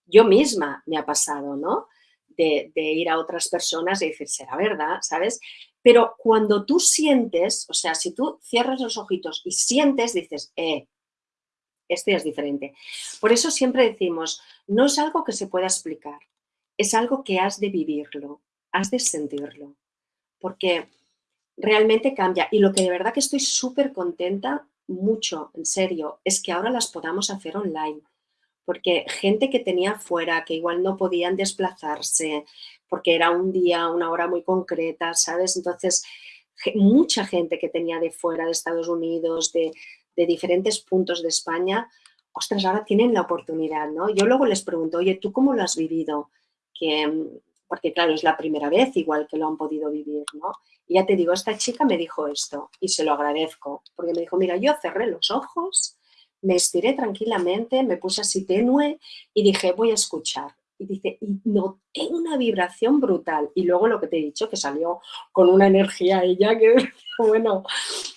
yo misma me ha pasado, ¿no? De, ir a otras personas y decir, será verdad, ¿sabes? Pero cuando tú sientes, o sea, si tú cierras los ojitos y sientes, dices, eh, este es diferente. Por eso siempre decimos, no es algo que se pueda explicar, es algo que has de vivirlo, has de sentirlo, porque realmente cambia. Y lo que de verdad que estoy súper contenta, mucho, en serio, es que ahora las podamos hacer online, porque gente que tenía fuera, que igual no podían desplazarse, porque era un día, una hora muy concreta, ¿sabes? Entonces, mucha gente que tenía de fuera, de Estados Unidos, de, de diferentes puntos de España, ostras, ahora tienen la oportunidad, ¿no? Yo luego les pregunto, oye, ¿tú cómo lo has vivido? Que, porque claro, es la primera vez igual que lo han podido vivir, ¿no? Y ya te digo, esta chica me dijo esto y se lo agradezco, porque me dijo, mira, yo cerré los ojos, me estiré tranquilamente, me puse así tenue y dije, voy a escuchar. Y dice, y noté una vibración brutal. Y luego lo que te he dicho, que salió con una energía ella que, bueno,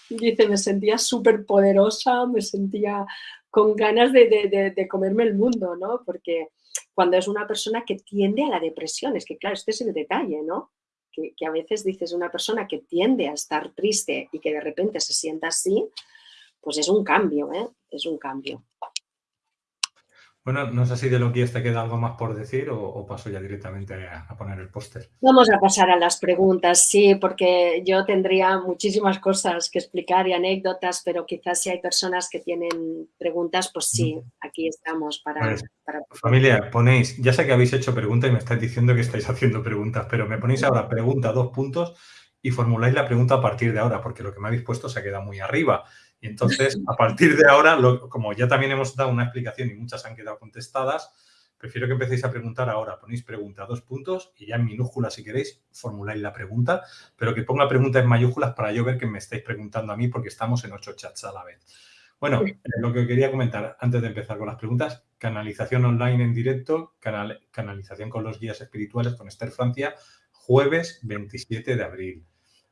dice, me sentía súper poderosa, me sentía con ganas de, de, de, comerme el mundo, ¿no? Porque cuando es una persona que tiende a la depresión, es que claro, este es el detalle, ¿no? Que, a veces dices una persona que tiende a estar triste y que de repente se sienta así, pues es un cambio, ¿eh? Es un cambio. Bueno, no sé si de lo que te queda algo más por decir o, o paso ya directamente a, a poner el póster. Vamos a pasar a las preguntas, sí, porque yo tendría muchísimas cosas que explicar y anécdotas, pero quizás si hay personas que tienen preguntas, pues sí, aquí estamos para... Para... Familia, ponéis, ya sé que habéis hecho preguntas y me estáis diciendo que estáis haciendo preguntas, pero me ponéis ahora pregunta, dos puntos y formuláis la pregunta a partir de ahora, porque lo que me habéis puesto se ha quedado muy arriba. Y entonces, a partir de ahora, lo, como ya también hemos dado una explicación y muchas han quedado contestadas, prefiero que empecéis a preguntar ahora. Ponéis pregunta, dos puntos, y ya en minúsculas, si queréis, formuláis la pregunta, pero que ponga pregunta en mayúsculas para yo ver que me estáis preguntando a mí, porque estamos en ocho chats a la vez. Bueno, eh, lo que quería comentar antes de empezar con las preguntas, canalización online en directo, canal, canalización con los guías espirituales con Esther Francia, jueves 27 de abril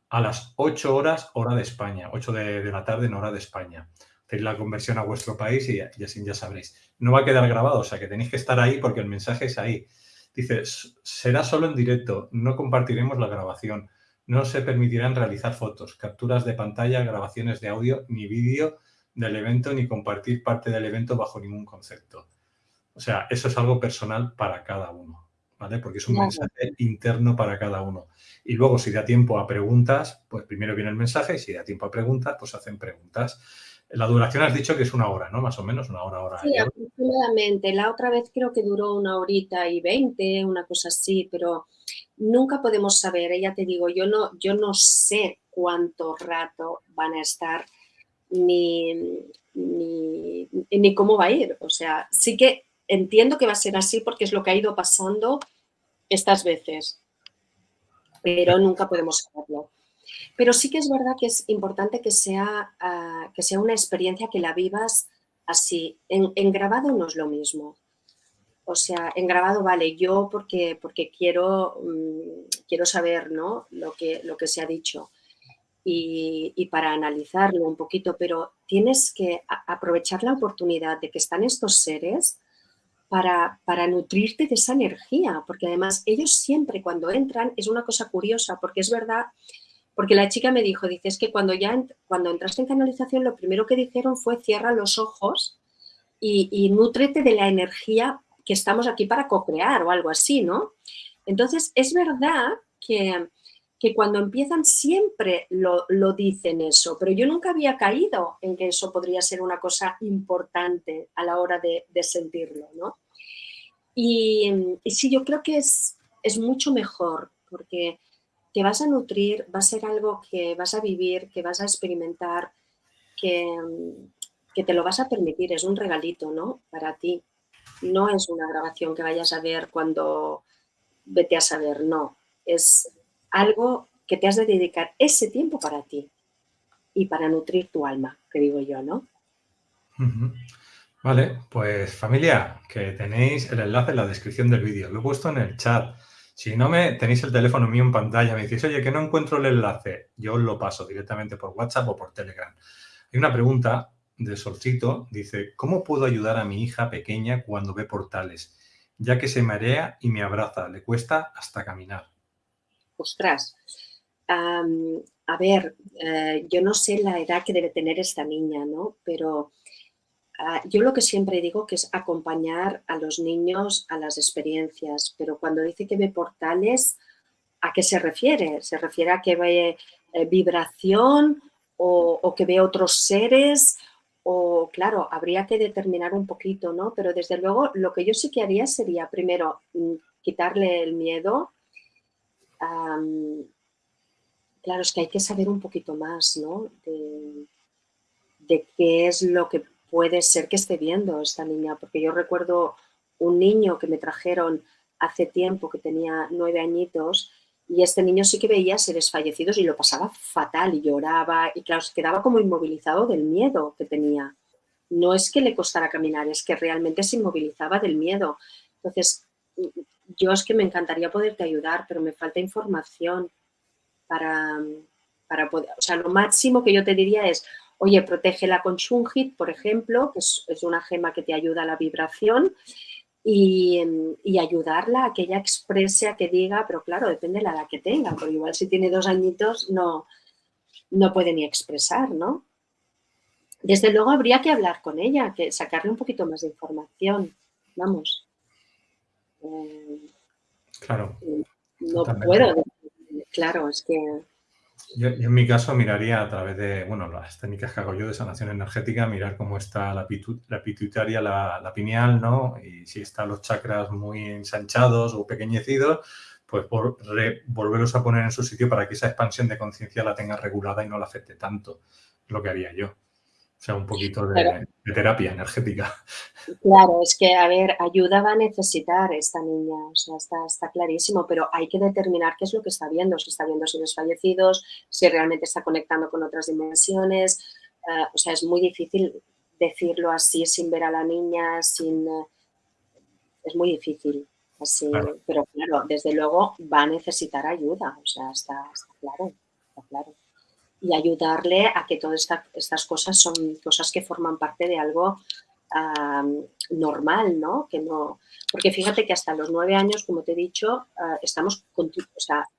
a las 8 horas hora de España, 8 de, la tarde en hora de España. Hacéis la conversión a vuestro país y, y, así ya sabréis. No va a quedar grabado, o sea que tenéis que estar ahí porque el mensaje es ahí. Dice, será solo en directo, no compartiremos la grabación. No se permitirán realizar fotos, capturas de pantalla, grabaciones de audio ni vídeo del evento ni compartir parte del evento bajo ningún concepto. O sea, eso es algo personal para cada uno. ¿Vale? Porque es un mensaje interno para cada uno. Y luego, si da tiempo a preguntas, pues primero viene el mensaje y si da tiempo a preguntas, pues hacen preguntas. La duración has dicho que es una hora, ¿no? Más o menos, una hora, hora. Sí, aproximadamente. La otra vez creo que duró una horita y veinte, una cosa así, pero nunca podemos saber. Ya te digo, yo no, yo no sé cuánto rato van a estar ni, ni, ni cómo va a ir. O sea, sí que entiendo que va a ser así porque es lo que ha ido pasando estas veces, pero nunca podemos saberlo. Pero sí que es verdad que es importante que sea, uh, que sea una experiencia que la vivas así. En, grabado no es lo mismo. O sea, en grabado vale yo porque, porque quiero, um, quiero saber ¿no? lo, que, lo que se ha dicho y, para analizarlo un poquito, pero tienes que aprovechar la oportunidad de que están estos seres para, para, nutrirte de esa energía, porque además ellos siempre cuando entran, es una cosa curiosa, porque es verdad, porque la chica me dijo, dice, es que cuando ya cuando entraste en canalización, lo primero que dijeron fue cierra los ojos y, y de la energía que estamos aquí para co-crear o algo así, ¿no? Entonces, es verdad que, que cuando empiezan siempre lo, dicen eso, pero yo nunca había caído en que eso podría ser una cosa importante a la hora de, sentirlo, ¿no? Y, sí, yo creo que es, es mucho mejor porque te vas a nutrir, va a ser algo que vas a vivir, que vas a experimentar, que, que te lo vas a permitir, es un regalito, ¿no? Para ti. No es una grabación que vayas a ver cuando vete a saber, no. Es algo que te has de dedicar ese tiempo para ti y para nutrir tu alma, que digo yo, ¿no? Vale, pues familia, que tenéis el enlace en la descripción del vídeo. Lo he puesto en el chat. Si no me tenéis el teléfono mío en pantalla, me decís, oye, que no encuentro el enlace, yo os lo paso directamente por WhatsApp o por Telegram. Hay una pregunta de Solcito, dice, ¿cómo puedo ayudar a mi hija pequeña cuando ve portales? Ya que se marea y me abraza, le cuesta hasta caminar ostras, a ver, eh, yo no sé la edad que debe tener esta niña, ¿no? Pero ah, yo lo que siempre digo que es acompañar a los niños a las experiencias, pero cuando dice que ve portales, ¿a qué se refiere? ¿Se refiere a que ve eh, vibración o, o, que ve otros seres? O, claro, habría que determinar un poquito, ¿no? Pero desde luego lo que yo sí que haría sería, primero, mm, quitarle el miedo, claro, es que hay que saber un poquito más, ¿no? De, qué es lo que puede ser que esté viendo esta niña, porque yo recuerdo un niño que me trajeron hace tiempo, que tenía nueve añitos, y este niño sí que veía seres fallecidos y lo pasaba fatal y lloraba y claro, se quedaba como inmovilizado del miedo que tenía. No es que le costara caminar, es que realmente se inmovilizaba del miedo. Entonces, yo es que me encantaría poderte ayudar, pero me falta información para, para poder, o sea, lo máximo que yo te diría es, oye, protégela con Shungit, por ejemplo, que es, una gema que te ayuda a la vibración, y, ayudarla a que ella exprese, a que diga, pero claro, depende de la edad que tenga, porque igual si tiene dos añitos no, no puede ni expresar, ¿no? Desde luego habría que hablar con ella, que sacarle un poquito más de información, vamos. Claro. No puedo, claro, es que... Yo, en mi caso miraría a través de, bueno, las técnicas que hago yo de sanación energética, mirar cómo está la, la pituitaria, la, pineal, ¿no? Y si están los chakras muy ensanchados o pequeñecidos, pues por volverlos a poner en su sitio para que esa expansión de conciencia la tenga regulada y no la afecte tanto, lo que haría yo. O sea, un poquito de, terapia energética. Claro, es que, a ver, ayuda va a necesitar esta niña, o sea, está, clarísimo, pero hay que determinar qué es lo que está viendo, si está viendo seres fallecidos, si realmente está conectando con otras dimensiones, eh, o sea, es muy difícil decirlo así sin ver a la niña, sin... Eh, es muy difícil, así, pero claro, desde luego va a necesitar ayuda, o sea, está, está claro, está claro y ayudarle a que todas estas cosas son cosas que forman parte de algo normal, ¿no? Que no porque fíjate que hasta los nueve años, como te he dicho, ah, estamos,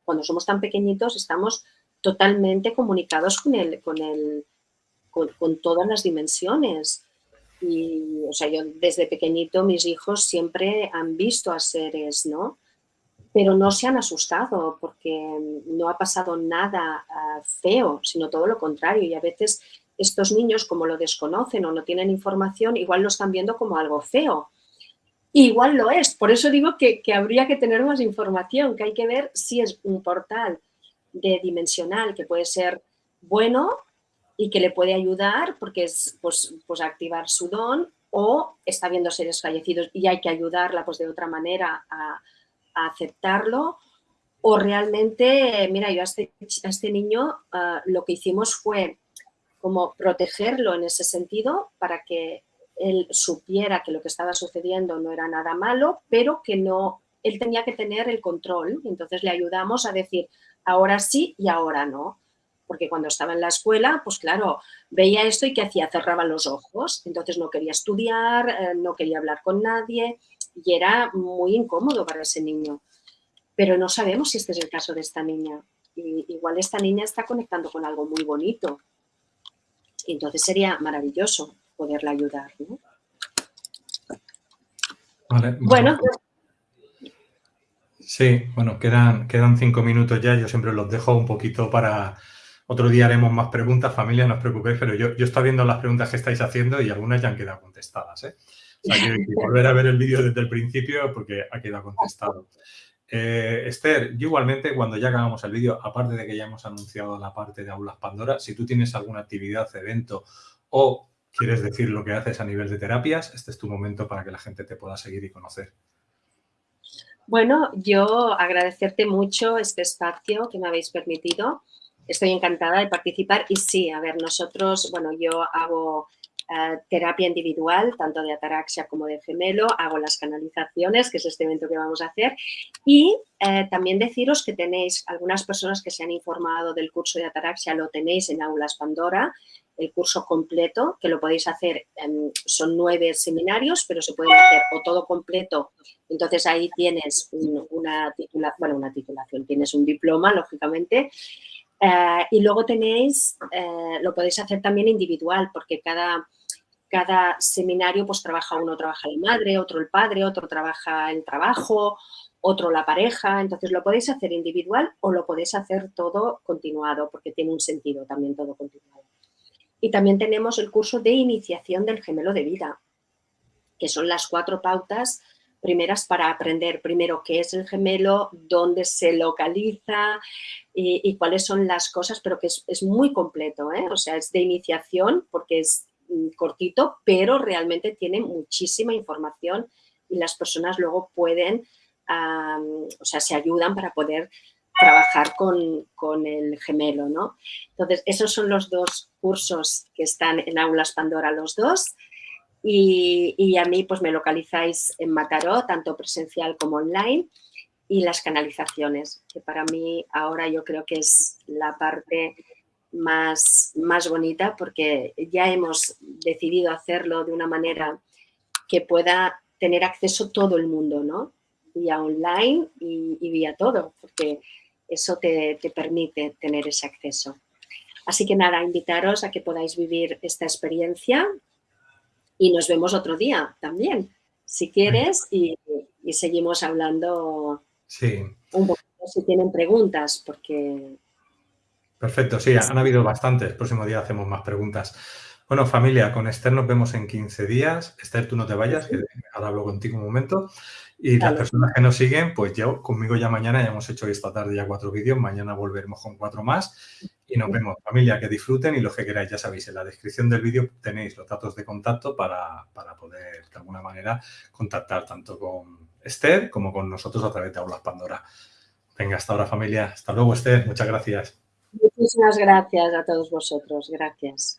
cuando somos tan pequeñitos estamos totalmente comunicados con, el, con, con, todas las dimensiones. Y, o sea, yo desde pequeñito mis hijos siempre han visto a seres, ¿no? Pero no se han asustado porque no ha pasado nada ah, feo, sino todo lo contrario. Y a veces estos niños, como lo desconocen o no tienen información, igual lo están viendo como algo feo. igual lo es, por eso digo que, habría que tener más información, que hay que ver si es un portal de dimensional que puede ser bueno y que le puede ayudar porque es pues, pues activar su don o está viendo seres fallecidos y hay que ayudarla pues de otra manera a, aceptarlo o realmente, mira, yo a este, este niño ah, lo que hicimos fue como protegerlo en ese sentido para que él supiera que lo que estaba sucediendo no era nada malo, pero que no, él tenía que tener el control. Entonces le ayudamos a decir, ahora sí y ahora no. Porque cuando estaba en la escuela, pues claro, veía esto y ¿qué hacía? Cerraba los ojos. Entonces no quería estudiar, eh, no quería hablar con nadie y era muy incómodo para ese niño. Pero no sabemos si este es el caso de esta niña. igual esta niña está conectando con algo muy bonito. Y entonces sería maravilloso poderla ayudar. Bueno, Sí, bueno, quedan, quedan cinco minutos ya. Yo siempre los dejo un poquito para... Otro día haremos más preguntas, familia, no os preocupéis, pero yo, yo estoy viendo las preguntas que estáis haciendo y algunas ya han quedado contestadas. ¿eh? O sea, que volver a ver el vídeo desde el principio porque ha quedado contestado. Eh, Esther, yo igualmente cuando ya acabamos el vídeo, aparte de que ya hemos anunciado la parte de Aulas Pandora, si tú tienes alguna actividad, evento o quieres decir lo que haces a nivel de terapias, este es tu momento para que la gente te pueda seguir y conocer. Bueno, yo agradecerte mucho este espacio que me habéis permitido. Estoy encantada de participar y sí, a ver, nosotros, bueno, yo hago eh, terapia individual, tanto de ataraxia como de gemelo, hago las canalizaciones, que es este evento que vamos a hacer, y eh, también deciros que tenéis algunas personas que se han informado del curso de ataraxia, lo tenéis en Aulas Pandora, el curso completo, que lo podéis hacer, son nueve seminarios, pero se pueden hacer o todo completo, entonces ahí tienes una, bueno, una titulación, tienes un diploma, lógicamente, eh, y luego tenéis, lo podéis hacer también individual, porque cada, cada seminario pues trabaja uno, trabaja la madre, otro el padre, otro trabaja el trabajo, otro la pareja, entonces lo podéis hacer individual o lo podéis hacer todo continuado, porque tiene un sentido también todo continuado. Y también tenemos el curso de iniciación del gemelo de vida, que son las cuatro pautas primeras para aprender primero qué es el gemelo, dónde se localiza y, cuáles son las cosas, pero que es, muy completo, ¿eh? o sea, es de iniciación porque es cortito, pero realmente tiene muchísima información y las personas luego pueden, o sea, se ayudan para poder trabajar con, el gemelo, ¿no? Entonces, esos son los dos cursos que están en Aulas Pandora, los dos. Y, y, a mí, pues me localizáis en Mataró, tanto presencial como online, y las canalizaciones, que para mí ahora yo creo que es la parte más, más bonita porque ya hemos decidido hacerlo de una manera que pueda tener acceso todo el mundo, ¿no? Vía online y, vía todo, porque eso te, te, permite tener ese acceso. Así que nada, invitaros a que podáis vivir esta experiencia y nos vemos otro día también, si quieres, y, y seguimos hablando sí. un poquito si tienen preguntas, porque Perfecto, sí, han habido bastantes. El próximo día hacemos más preguntas. Bueno, familia, con Esther nos vemos en 15 días. Esther, tú no te vayas, que ahora hablo contigo un momento. Y las personas que nos siguen, pues yo conmigo ya mañana, ya hemos hecho esta tarde ya cuatro vídeos, mañana volveremos con cuatro más y nos vemos. Familia, que disfruten y lo que queráis, ya sabéis, en la descripción del vídeo tenéis los datos de contacto para, para poder de alguna manera contactar tanto con Esther como con nosotros a través de Aulas Pandora. Venga, hasta ahora familia. Hasta luego Esther, muchas gracias. Muchísimas gracias a todos vosotros. Gracias.